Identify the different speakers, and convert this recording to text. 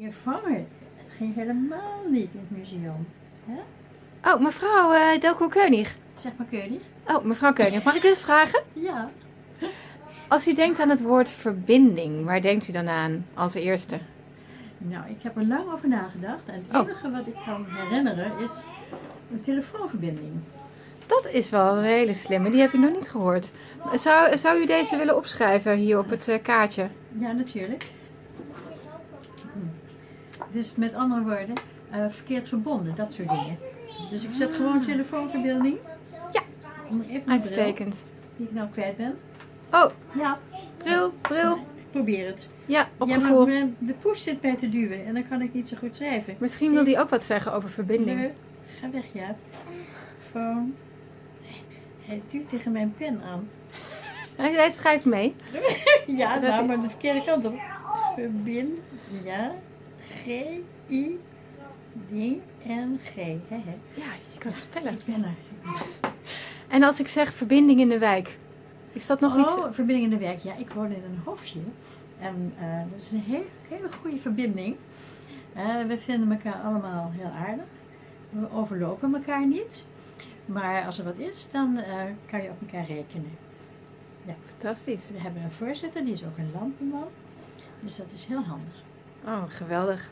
Speaker 1: Je vangen, het ging helemaal niet in het museum. Hè?
Speaker 2: Oh, mevrouw uh, Delco Keunig.
Speaker 1: Zeg maar Keunig.
Speaker 2: Oh, mevrouw Keunig, mag ik u vragen?
Speaker 1: Ja.
Speaker 2: Als u denkt aan het woord verbinding, waar denkt u dan aan als eerste?
Speaker 1: Nou, ik heb er lang over nagedacht. En het
Speaker 2: Oh.
Speaker 1: enige wat ik kan herinneren is een telefoonverbinding.
Speaker 2: Dat is wel een hele slimme, die heb ik nog niet gehoord. Zou, zou u deze willen opschrijven hier op het eh, kaartje?
Speaker 1: Ja, natuurlijk. Hm. Dus met andere woorden, eh, verkeerd verbonden, dat soort dingen. Dus ik zet gewoon telefoonverbinding.
Speaker 2: Ja.
Speaker 1: Even bril,
Speaker 2: Uitstekend.
Speaker 1: die ik nou kwijt ben.
Speaker 2: Oh,
Speaker 1: Ja,
Speaker 2: bril, bril.
Speaker 1: probeer het.
Speaker 2: Ja, op
Speaker 1: Ja,
Speaker 2: gevoel.
Speaker 1: de push zit bij te duwen en dan kan ik niet zo goed schrijven.
Speaker 2: Misschien wil die ook wat zeggen over verbinding.
Speaker 1: Ga weg, ja. Phone. Hij duwt tegen mijn pen aan.
Speaker 2: Hij, schrijft mee.
Speaker 1: Ja, nou, maar de verkeerde kant op. Verbind, ja. G, I, ding en G. He, he.
Speaker 2: Ja, je kan het spellen.
Speaker 1: Ik ben er.
Speaker 2: En als ik zeg verbinding in de wijk, is dat nog iets?
Speaker 1: Oh, verbinding in de werk. Ja, ik woon in een hofje. En eh, dat is een heel, hele goede verbinding. Eh, we vinden elkaar allemaal heel aardig. We overlopen elkaar niet. Maar als er wat is, dan eh, kan je op elkaar rekenen.
Speaker 2: Fantastisch.
Speaker 1: We hebben een voorzitter, die is ook een lampenman. Dus dat is heel handig.
Speaker 2: Oh, geweldig.